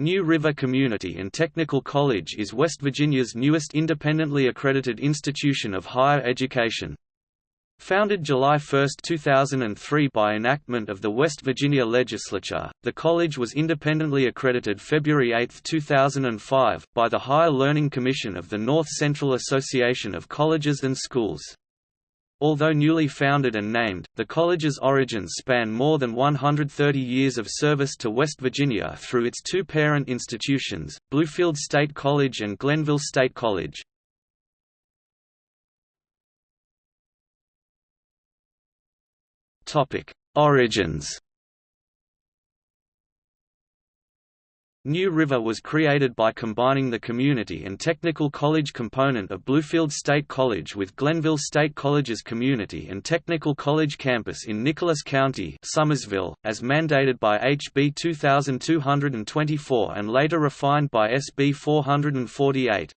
New River Community and Technical College is West Virginia's newest independently accredited institution of higher education. Founded July 1, 2003 by enactment of the West Virginia Legislature, the college was independently accredited February 8, 2005, by the Higher Learning Commission of the North Central Association of Colleges and Schools. Although newly founded and named, the college's origins span more than 130 years of service to West Virginia through its two parent institutions, Bluefield State College and Glenville State College. Origins New River was created by combining the community and technical college component of Bluefield State College with Glenville State College's community and technical college campus in Nicholas County Summersville, as mandated by HB 2224 and later refined by SB 448.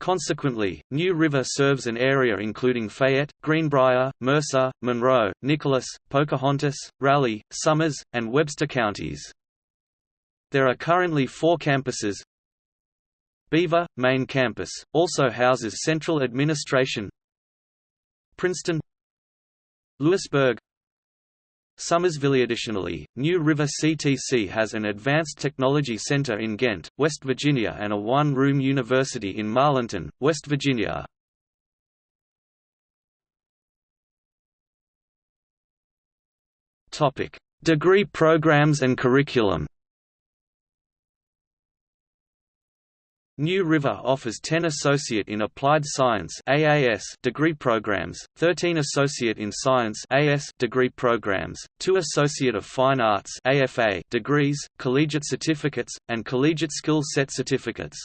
Consequently, New River serves an area including Fayette, Greenbrier, Mercer, Monroe, Nicholas, Pocahontas, Raleigh, Summers, and Webster counties. There are currently four campuses. Beaver, main campus, also houses central administration. Princeton. Lewisburg. Summersville. Additionally, New River CTC has an Advanced Technology Center in Ghent, West Virginia and a one-room university in Marlinton, West Virginia. Degree programs and curriculum New River offers 10 Associate in Applied Science AAS degree programs, 13 Associate in Science AS degree programs, 2 Associate of Fine Arts AFA degrees, collegiate certificates, and collegiate skill set certificates.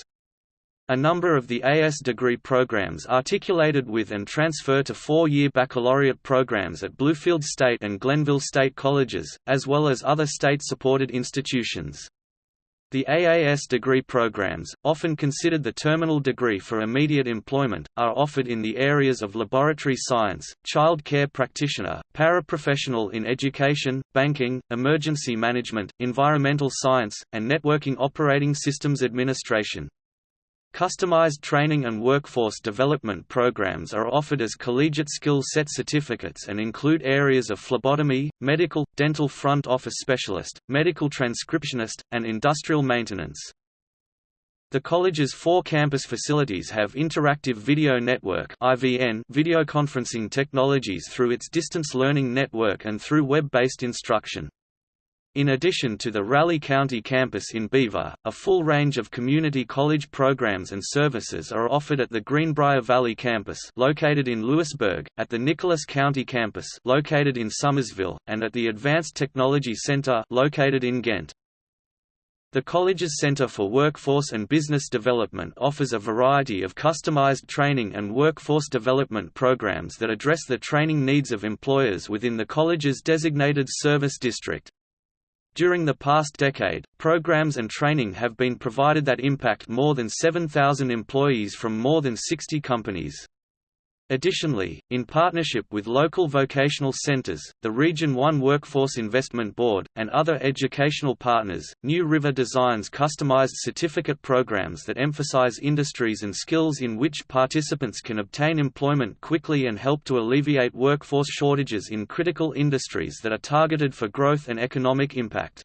A number of the AS degree programs articulated with and transfer to four-year baccalaureate programs at Bluefield State and Glenville State Colleges, as well as other state-supported institutions. The AAS degree programs, often considered the terminal degree for immediate employment, are offered in the areas of laboratory science, child care practitioner, paraprofessional in education, banking, emergency management, environmental science, and networking operating systems administration. Customized training and workforce development programs are offered as collegiate skill set certificates and include areas of phlebotomy, medical, dental front office specialist, medical transcriptionist, and industrial maintenance. The college's four campus facilities have interactive video network (IVN) video conferencing technologies through its distance learning network and through web-based instruction. In addition to the Raleigh County campus in Beaver, a full range of community college programs and services are offered at the Greenbrier Valley campus located in Lewisburg, at the Nicholas County campus located in Summersville, and at the Advanced Technology Center located in Ghent. The college's Center for Workforce and Business Development offers a variety of customized training and workforce development programs that address the training needs of employers within the college's designated service district. During the past decade, programs and training have been provided that impact more than 7,000 employees from more than 60 companies. Additionally, in partnership with local vocational centers, the Region 1 Workforce Investment Board, and other educational partners, New River designs customized certificate programs that emphasize industries and skills in which participants can obtain employment quickly and help to alleviate workforce shortages in critical industries that are targeted for growth and economic impact.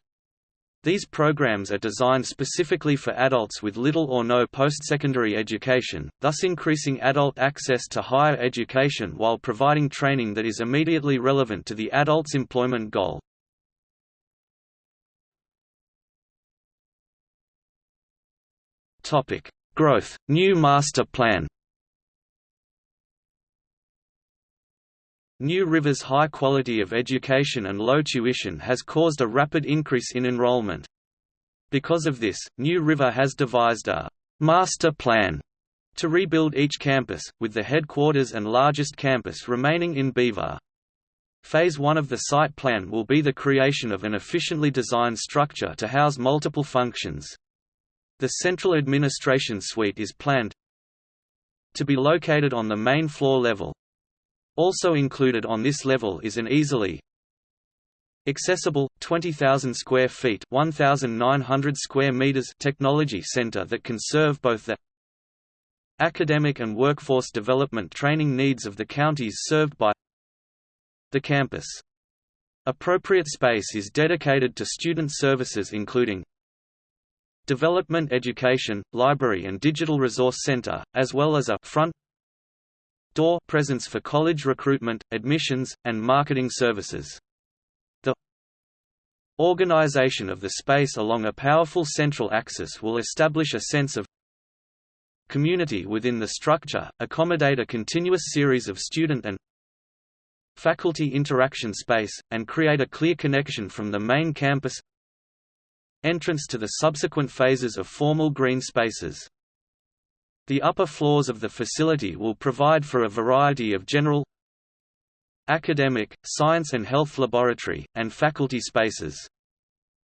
These programs are designed specifically for adults with little or no post-secondary education, thus increasing adult access to higher education while providing training that is immediately relevant to the adult's employment goal. Growth, new master plan New River's high quality of education and low tuition has caused a rapid increase in enrollment. Because of this, New River has devised a «master plan» to rebuild each campus, with the headquarters and largest campus remaining in Beaver. Phase 1 of the site plan will be the creation of an efficiently designed structure to house multiple functions. The central administration suite is planned to be located on the main floor level, also included on this level is an easily Accessible, 20,000 square feet 1,900 square meters technology center that can serve both the academic and workforce development training needs of the counties served by the campus. Appropriate space is dedicated to student services including Development Education, Library and Digital Resource Center, as well as a front door presence for college recruitment, admissions, and marketing services. The organization of the space along a powerful central axis will establish a sense of community within the structure, accommodate a continuous series of student and faculty interaction space, and create a clear connection from the main campus entrance to the subsequent phases of formal green spaces. The upper floors of the facility will provide for a variety of general academic, science and health laboratory, and faculty spaces.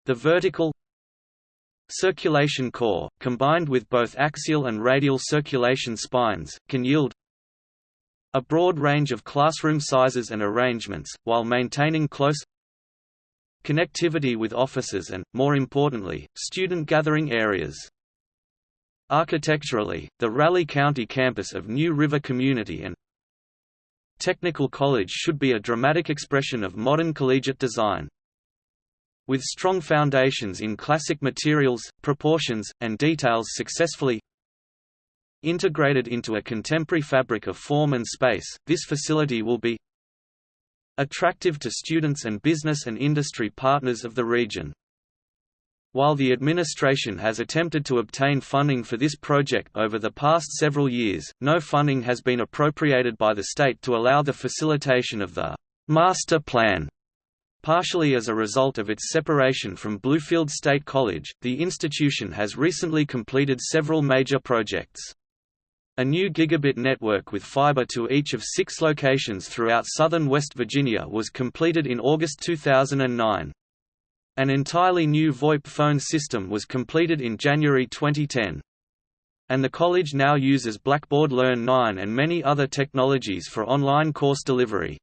The vertical circulation core, combined with both axial and radial circulation spines, can yield a broad range of classroom sizes and arrangements, while maintaining close connectivity with offices and, more importantly, student gathering areas. Architecturally, the Raleigh County campus of New River Community and Technical College should be a dramatic expression of modern collegiate design. With strong foundations in classic materials, proportions, and details successfully integrated into a contemporary fabric of form and space, this facility will be attractive to students and business and industry partners of the region. While the administration has attempted to obtain funding for this project over the past several years, no funding has been appropriated by the state to allow the facilitation of the master plan Partially as a result of its separation from Bluefield State College, the institution has recently completed several major projects. A new gigabit network with fiber to each of six locations throughout southern West Virginia was completed in August 2009. An entirely new VoIP phone system was completed in January 2010. And the college now uses Blackboard Learn 9 and many other technologies for online course delivery.